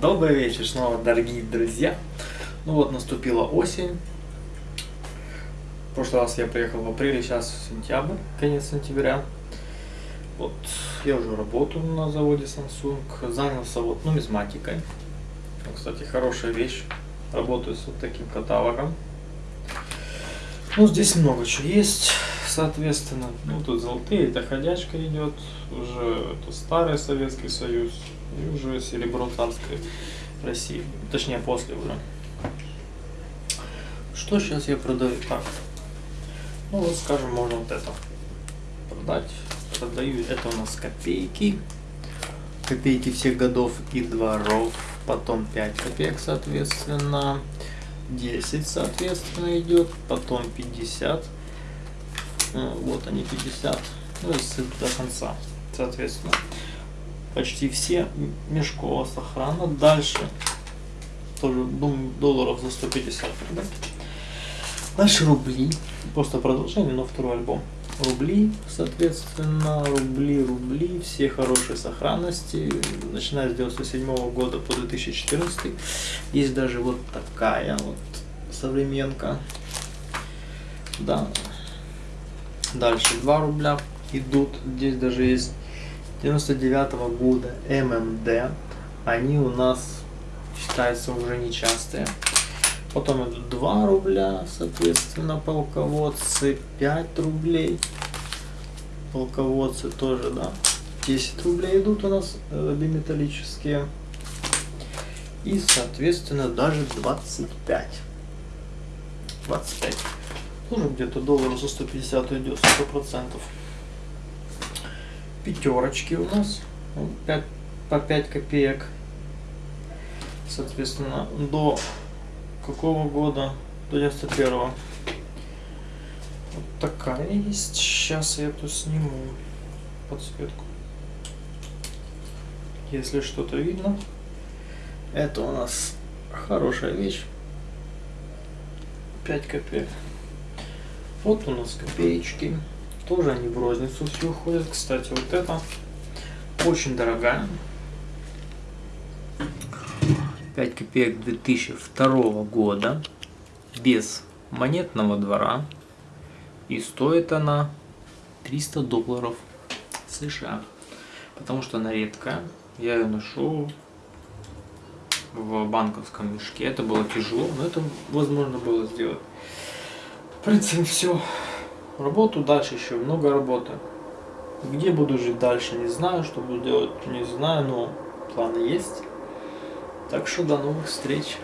Добрый вечер снова, дорогие друзья. Ну вот, наступила осень. В прошлый раз я приехал в апреле, сейчас сентябрь, конец сентября. Вот, я уже работаю на заводе Samsung, занялся вот нумизматикой. Ну, кстати, хорошая вещь, работаю с вот таким каталогом. Ну, здесь много чего есть, соответственно. Ну, тут золотые, это ходячка идет, уже это старый Советский Союз, и уже серебро царской России. Точнее, после уже. Что сейчас я продаю? Так. Ну, вот, скажем, можно вот это продать. Продаю, это у нас копейки. Копейки всех годов и дворов. Потом 5 копеек, соответственно. 10, соответственно, идет, потом 50, ну, вот они 50, ну и до конца, соответственно. Почти все Мешкова сохрана. Дальше тоже долларов за 150 да? Дальше рубли, просто продолжение, но второй альбом. Рубли, соответственно, рубли, рубли, все хорошие сохранности, начиная с 97 -го года по 2014. Есть даже вот такая вот современка. Да. Дальше 2 рубля идут, здесь даже есть 99 -го года ММД. Они у нас считаются уже нечастые. Потом идут 2 рубля, соответственно, полководцы, 5 рублей. Полководцы тоже, да. 10 рублей идут у нас э, биметаллические. И, соответственно, даже 25. 25. Тоже где-то доллар за 150 идет, 100%. Пятерочки у нас. 5, по 5 копеек. Соответственно, до какого года? До 91 -го. Вот такая есть. Сейчас я эту сниму подсветку. Если что-то видно. Это у нас хорошая вещь. 5 копеек. Вот у нас копеечки. Тоже они в розницу все уходят. Кстати, вот это очень дорогая. 5 копеек 2002 года без монетного двора. И стоит она 300 долларов США потому что она редкая. Я ее ношу в банковском мешке. Это было тяжело но это возможно было сделать. В принципе все работу дальше еще много работы. Где буду жить дальше не знаю. Что буду делать не знаю но планы есть так что до новых встреч.